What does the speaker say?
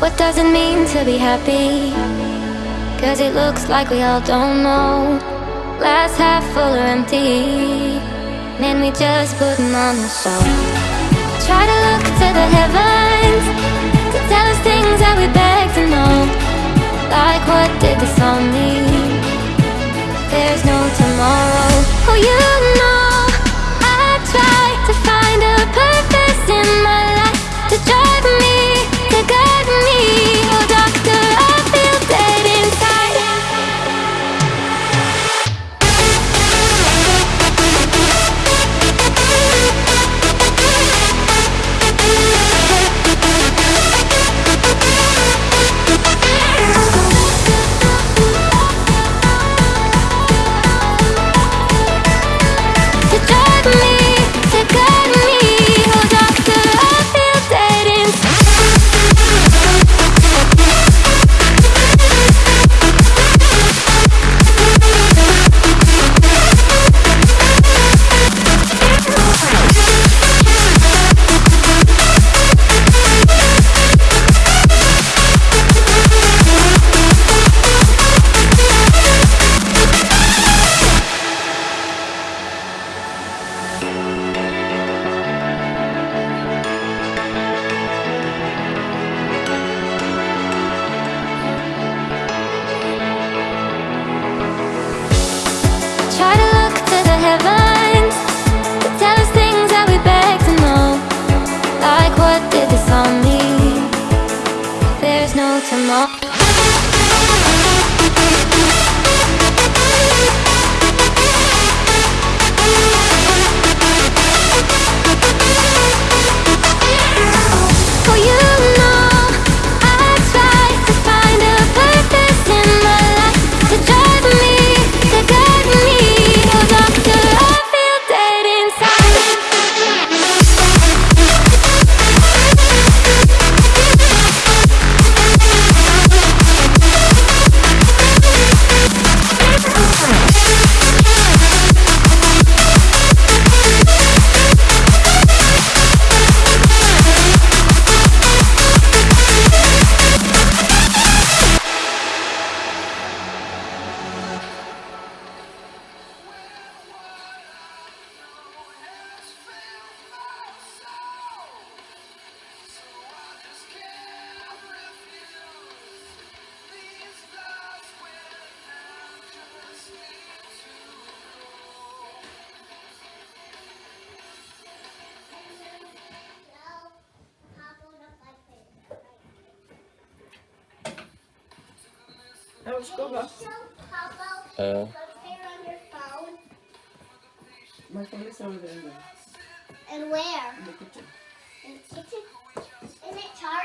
What does it mean to be happy? Cause it looks like we all don't know. Glass half full or empty. Man, we just putting on the show Try to look to tomorrow Uh. My phone is over there. And where? In the kitchen. In the kitchen? Isn't it charged?